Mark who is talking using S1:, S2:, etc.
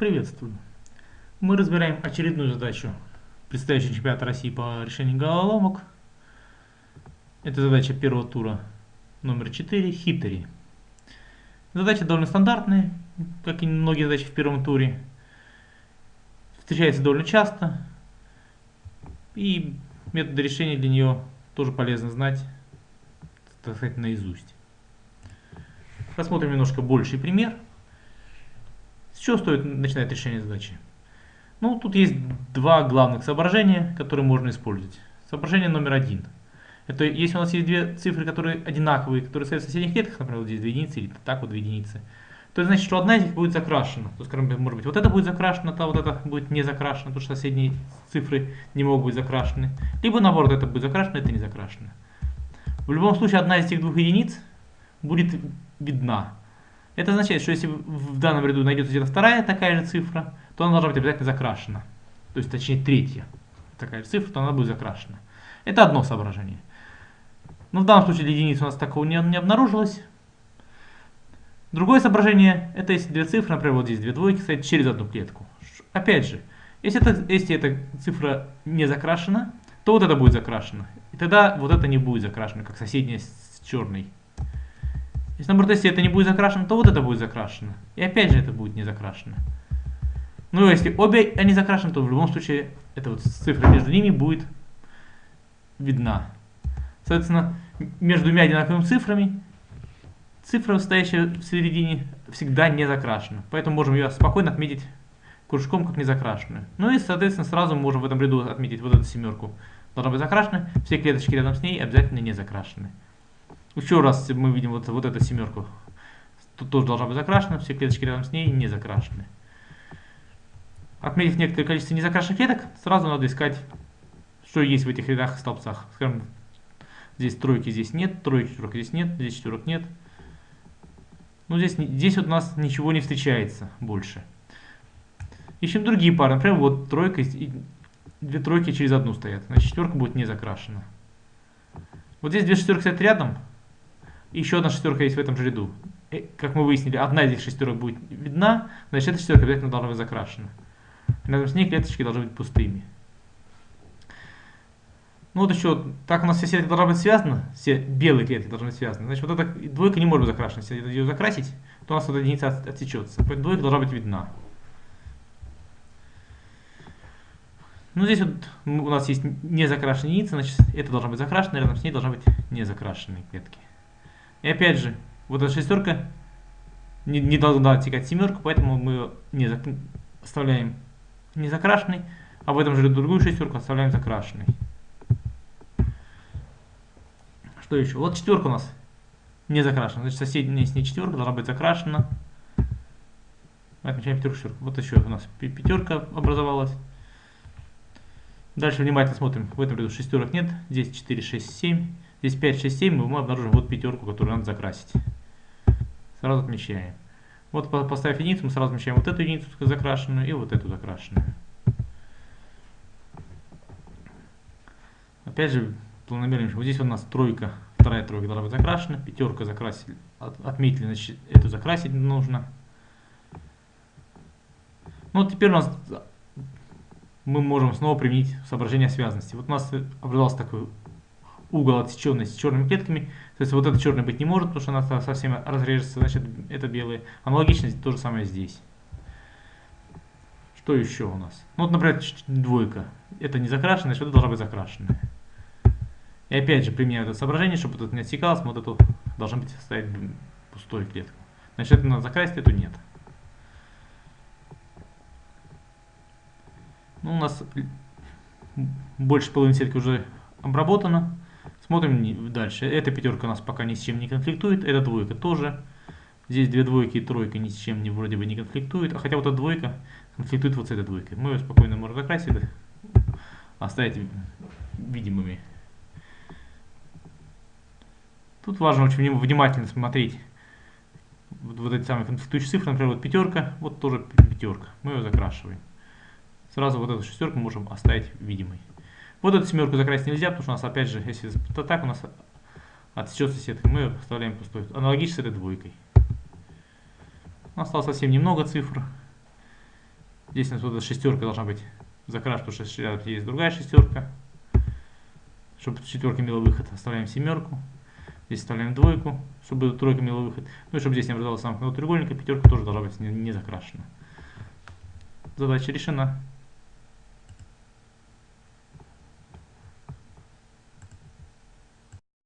S1: Приветствую. Мы разбираем очередную задачу предстоящего чемпионата России по решению головоломок. Это задача первого тура номер 4 Хитери. Задача довольно стандартная, как и многие задачи в первом туре. Встречается довольно часто. И методы решения для нее тоже полезно знать, так сказать, наизусть. Рассмотрим немножко больший пример. Чего стоит начинать решение задачи? Ну, тут есть два главных соображения, которые можно использовать. Соображение номер один. Это если у нас есть две цифры, которые одинаковые, которые стоят в соседних клетках, например, вот здесь две единицы или так вот две единицы, то значит, что одна из них будет закрашена. То, скажем, может быть, вот это будет закрашено, то вот это будет не закрашено, потому что соседние цифры не могут быть закрашены. Либо наоборот, это будет закрашено, это не закрашено. В любом случае, одна из этих двух единиц будет видна. Это означает, что если в данном ряду найдется где-то вторая такая же цифра, то она должна быть обязательно закрашена. То есть, точнее, третья такая же цифра, то она будет закрашена. Это одно соображение. Но в данном случае для единицы у нас такого не, не обнаружилось. Другое соображение, это если две цифры, например, вот здесь две двойки стоят через одну клетку. Опять же, если, это, если эта цифра не закрашена, то вот это будет закрашено. И тогда вот это не будет закрашено, как соседняя с черной. Если наоборот, если это не будет закрашено, то вот это будет закрашено. И опять же это будет не закрашено. Ну, если обе они закрашены, то в любом случае эта вот цифра между ними будет видна. Соответственно, между двумя одинаковыми цифрами цифра, стоящая в середине, всегда не закрашена. Поэтому можем ее спокойно отметить кружком как не закрашенную. Ну и, соответственно, сразу можем в этом ряду отметить вот эту семерку. Должна быть закрашена, все клеточки рядом с ней обязательно не закрашены. Еще раз мы видим вот, вот эту семерку. Тут тоже должна быть закрашена, все клеточки рядом с ней не закрашены. Отметив некоторое количество незакрашенных клеток, сразу надо искать, что есть в этих рядах и столбцах. Скажем, здесь тройки здесь нет, тройки четверок здесь нет, здесь четверок нет. Ну здесь, здесь вот у нас ничего не встречается больше. Ищем другие пары. Например, вот тройка и две тройки через одну стоят. Значит, четверка будет не закрашена. Вот здесь две шестерки стоят рядом, еще одна шестерка есть в этом же ряду. И, как мы выяснили, одна из этих шестерок будет видна, значит эта шестерка обязательно должна быть закрашена. Рядом с ней клеточки должны быть пустыми. Ну вот еще, так у нас все клетки должны быть связаны, все белые клетки должны быть связаны. Значит, вот эта двойка не может быть закрашена. Если ее закрасить, то у нас вот единица от, отсечется. Поэтому двойка должна быть видна. Ну здесь вот у нас есть незакрашенная единица, значит это должна быть закрашена, рядом с ней должна быть незакрашенные клетки. И опять же, вот эта шестерка не, не должна отсекать семерку, поэтому мы не зак... оставляем не закрашенной, а в этом же другую шестерку оставляем закрашенной. Что еще? Вот четверка у нас не закрашена. Значит, соседняя с ней четверка должна быть закрашена. Отмечаем пятерку, четверку. Вот еще у нас пятерка образовалась. Дальше внимательно смотрим. В этом ряду шестерок нет. Здесь 4, 6, 7. Здесь 5, 6, 7. Мы обнаружим вот пятерку, которую надо закрасить. Сразу отмечаем. Вот поставив единицу, мы сразу отмечаем вот эту единицу закрашенную и вот эту закрашенную. Опять же, планомерно. Вот здесь у нас тройка, вторая тройка должна быть закрашена. Пятерка закрасили, от, отметили, значит, эту закрасить нужно. Ну вот теперь у нас мы можем снова применить соображение связанности. Вот у нас образовался такой угол отсеченный с черными клетками. То есть вот это черный быть не может, потому что она совсем разрежется, значит это белые. Аналогично то же самое здесь. Что еще у нас? Ну вот, например, двойка. Это не закрашенная, значит это должна быть закрашенная. И опять же применяю это соображение, чтобы это не отсекалось, вот эту должны быть ставить пустой клетку. Значит это надо закрасить, эту нет. Ну, у нас больше половины сетки уже обработана. Смотрим дальше. Эта пятерка у нас пока ни с чем не конфликтует. Эта двойка тоже. Здесь две двойки и тройка ни с чем не, вроде бы не конфликтует. А хотя вот эта двойка конфликтует вот с этой двойкой. Мы ее спокойно можем закрасить, оставить видимыми. Тут важно очень внимательно смотреть вот, вот эти самые конфликтующие цифры. Например, вот пятерка, вот тоже пятерка. Мы ее закрашиваем. Сразу вот эту шестерку можем оставить видимой. Вот эту семерку закрасить нельзя, потому что у нас опять же, если так у нас отсечется сетка, мы оставляем пустой. Аналогично с этой двойкой. Осталось совсем немного цифр. Здесь у нас вот эта шестерка должна быть закрашена, потому что рядом есть другая шестерка. Чтобы четверка имела выход, оставляем семерку. Здесь оставляем двойку, чтобы тройка имела выход. Ну и чтобы здесь не образовалась самка треугольника, пятерка тоже должна быть не, не закрашена. Задача решена.